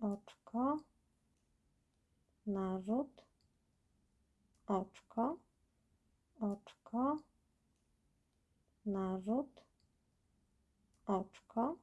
oczko, narzut, oczko, oczko, narzut, oczko,